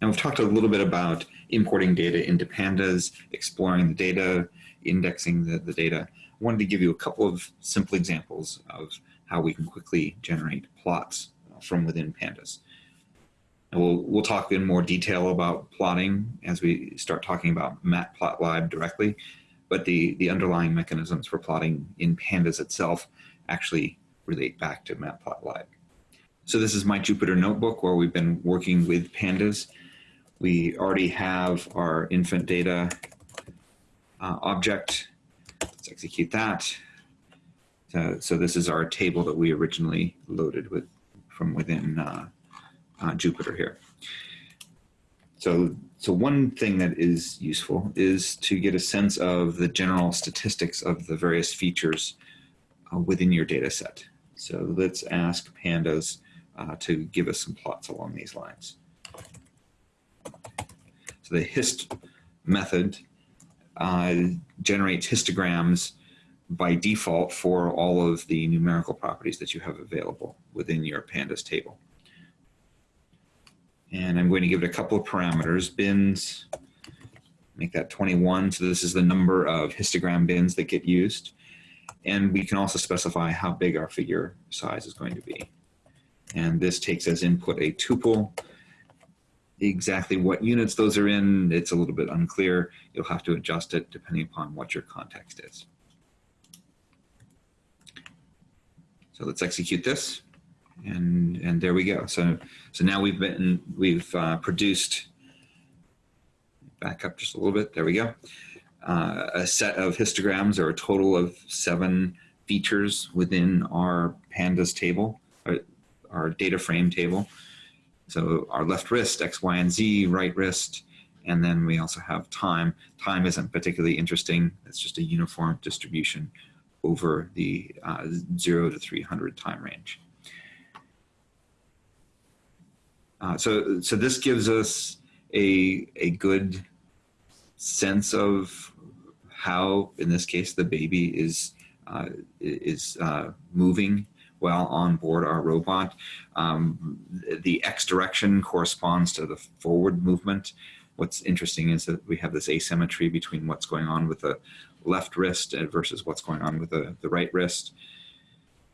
Now we've talked a little bit about importing data into pandas, exploring the data, indexing the, the data. I wanted to give you a couple of simple examples of how we can quickly generate plots from within pandas. And we'll, we'll talk in more detail about plotting as we start talking about matplotlib directly, but the, the underlying mechanisms for plotting in pandas itself actually relate back to matplotlib. So this is my Jupyter notebook where we've been working with pandas. We already have our infant data uh, object. Let's execute that. So, so, this is our table that we originally loaded with from within uh, uh, Jupyter here. So, so one thing that is useful is to get a sense of the general statistics of the various features uh, within your data set. So let's ask pandas uh, to give us some plots along these lines. So the hist method uh, generates histograms by default for all of the numerical properties that you have available within your pandas table. And I'm going to give it a couple of parameters, bins, make that 21. So this is the number of histogram bins that get used. And we can also specify how big our figure size is going to be. And this takes as input a tuple exactly what units those are in, it's a little bit unclear. You'll have to adjust it depending upon what your context is. So let's execute this. And, and there we go. So, so now we've been, we've uh, produced, back up just a little bit, there we go. Uh, a set of histograms or a total of seven features within our pandas table, our, our data frame table. So our left wrist, X, Y, and Z, right wrist, and then we also have time. Time isn't particularly interesting. It's just a uniform distribution over the uh, 0 to 300 time range. Uh, so, so this gives us a, a good sense of how, in this case, the baby is, uh, is uh, moving while on board our robot. Um, the X direction corresponds to the forward movement. What's interesting is that we have this asymmetry between what's going on with the left wrist versus what's going on with the, the right wrist.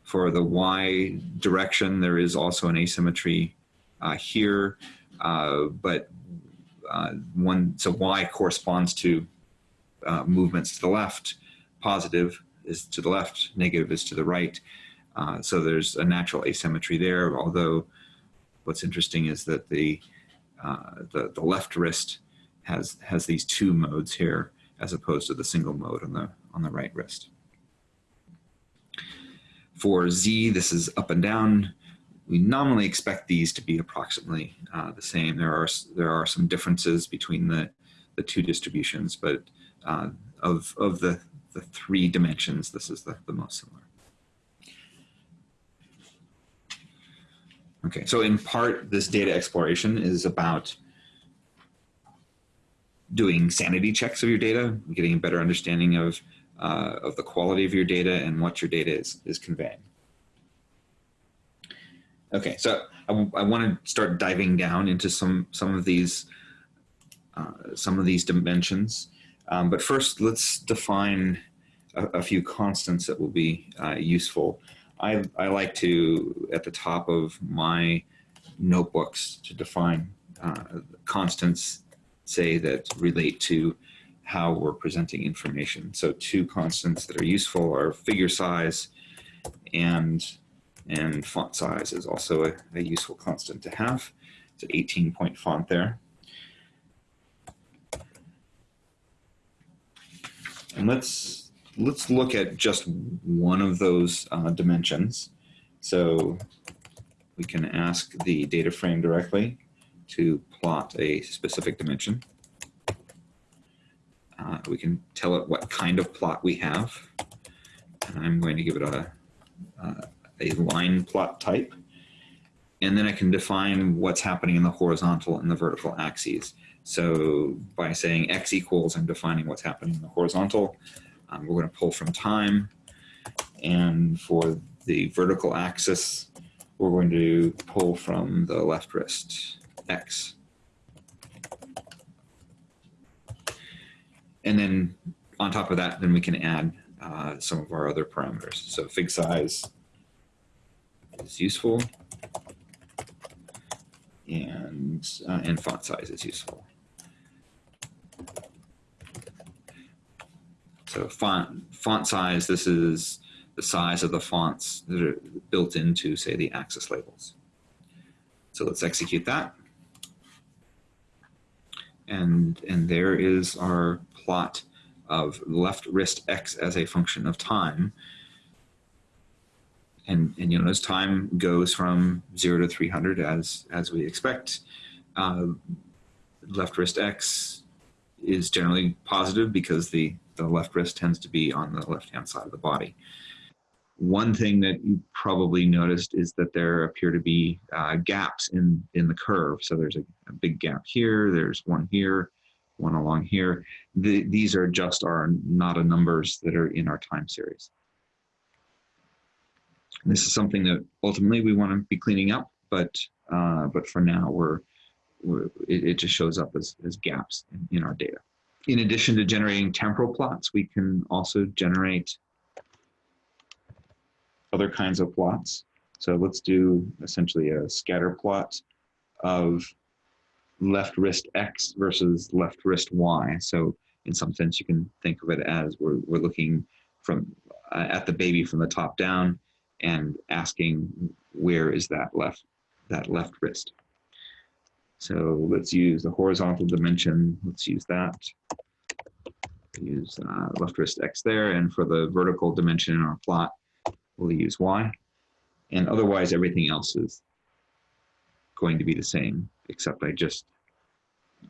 For the Y direction, there is also an asymmetry uh, here, uh, but uh, one, so Y corresponds to uh, movements to the left, positive is to the left, negative is to the right. Uh, so there's a natural asymmetry there, although what's interesting is that the, uh, the, the, left wrist has, has these two modes here as opposed to the single mode on the, on the right wrist. For Z, this is up and down. We nominally expect these to be approximately uh, the same. There are, there are some differences between the, the two distributions, but uh, of, of the, the three dimensions, this is the, the most similar. Okay, so in part, this data exploration is about doing sanity checks of your data, getting a better understanding of, uh, of the quality of your data and what your data is, is conveying. Okay, so I, I want to start diving down into some, some of these uh, some of these dimensions. Um, but first, let's define a, a, few constants that will be uh, useful I, I like to, at the top of my notebooks, to define uh, constants, say, that relate to how we're presenting information. So two constants that are useful are figure size and, and font size is also a, a useful constant to have. It's an 18 point font there. And let's let's look at just one of those uh, dimensions. So we can ask the data frame directly to plot a specific dimension. Uh, we can tell it what kind of plot we have. And I'm going to give it a, uh, a line plot type. And then I can define what's happening in the horizontal and the vertical axes. So by saying x equals, I'm defining what's happening in the horizontal. Um, we're going to pull from time. And for the vertical axis, we're going to pull from the left wrist, X. And then on top of that, then we can add uh, some of our other parameters. So fig size is useful and, uh, and font size is useful. So font font size. This is the size of the fonts that are built into, say, the axis labels. So let's execute that. And, and there is our plot of left wrist x as a function of time. And, and you know, as time goes from 0 to 300 as, as we expect, uh, left wrist x is generally positive because the, the left wrist tends to be on the left-hand side of the body. One thing that you probably noticed is that there appear to be uh, gaps in, in the curve. So there's a, a, big gap here, there's one here, one along here. The, these are just our nada numbers that are in our time series. This is something that ultimately we want to be cleaning up, but uh, but for now we're, we're it, it, just shows up as, as gaps in, in our data. In addition to generating temporal plots, we can also generate other kinds of plots. So let's do essentially a scatter plot of left wrist X versus left wrist Y. So in some sense, you can think of it as we're, we're looking from uh, at the baby from the top down and asking where is that left that left wrist. So let's use the horizontal dimension. Let's use that. Use uh, left wrist X there. And for the vertical dimension in our plot, we'll use y. And otherwise, everything else is going to be the same, except I just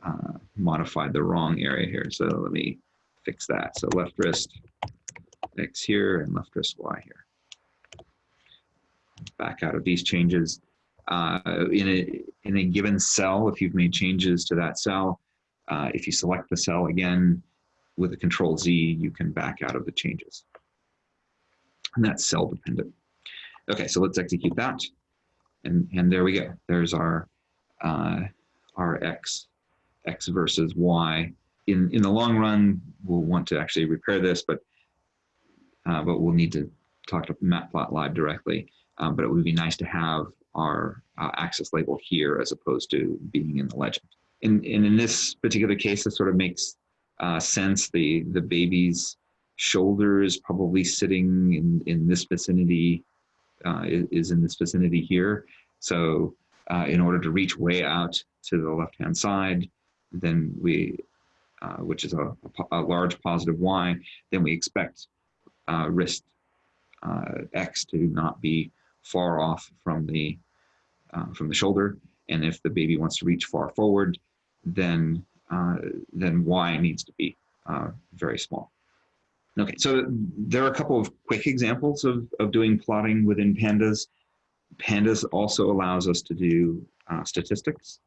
uh, modified the wrong area here. So let me fix that. So left wrist X here and left wrist Y here. Back out of these changes. Uh, in, a, in a given cell, if you've made changes to that cell, uh, if you select the cell again with a control Z, you can back out of the changes and that's cell dependent. Okay, so let's execute that. And, and there we go. There's our, uh, our x, x versus y. In, in the long run, we'll want to actually repair this, but, uh, but we'll need to talk to Matplotlib directly. Um, but it would be nice to have our uh, axis label here as opposed to being in the legend. And, and in this particular case, this sort of makes uh, sense. The, the baby's shoulder is probably sitting in, in this vicinity, uh, is in this vicinity here. So uh, in order to reach way out to the left-hand side, then we, uh, which is a, a, large positive Y, then we expect uh, wrist X to not be far off from the, uh, from the shoulder. And if the baby wants to reach far forward, then, then Y needs to be very small. Okay, so there are a couple of quick examples of, of doing plotting within pandas. Pandas also allows us to do uh, statistics.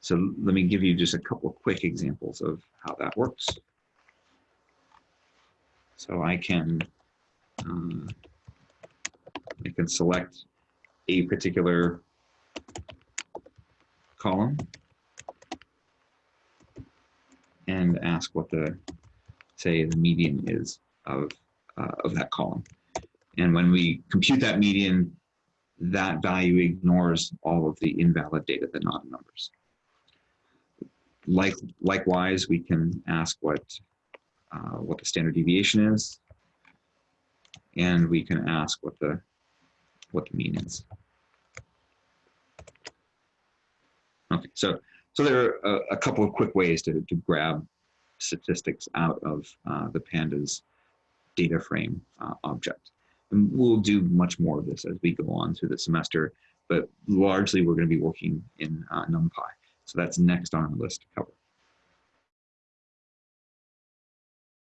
So let me give you just a couple of quick examples of how that works. So I can, uh, I can select a particular column and ask what the, say, the median is of, uh, of that column. And when we compute that median, that value ignores all of the invalid data, the not numbers. Like, likewise, we can ask what, uh, what the standard deviation is, and we can ask what the, what the mean is. Okay, so, so there are a, a couple of quick ways to, to grab statistics out of uh, the pandas data frame uh, object. And we'll do much more of this as we go on through the semester, but largely we're going to be working in uh, NumPy. So that's next on our list to cover.